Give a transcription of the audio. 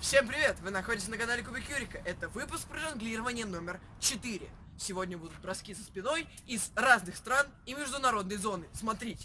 Всем привет! Вы находитесь на канале Кубик Юрика. Это выпуск про жонглирование номер 4. Сегодня будут броски со спиной из разных стран и международной зоны. Смотрите.